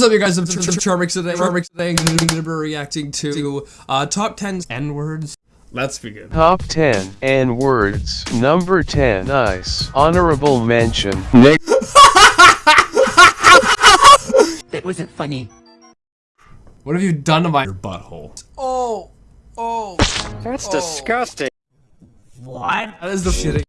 is up, you guys? I'm Charmix today. Charmix today. I'm gonna be reacting to uh, top 10 N words. Let's begin. Top 10 N words. Number 10. Nice. Honorable mention. That wasn't funny. What have you done to my butthole? Oh, oh. That's oh. disgusting. What? That is the shitting.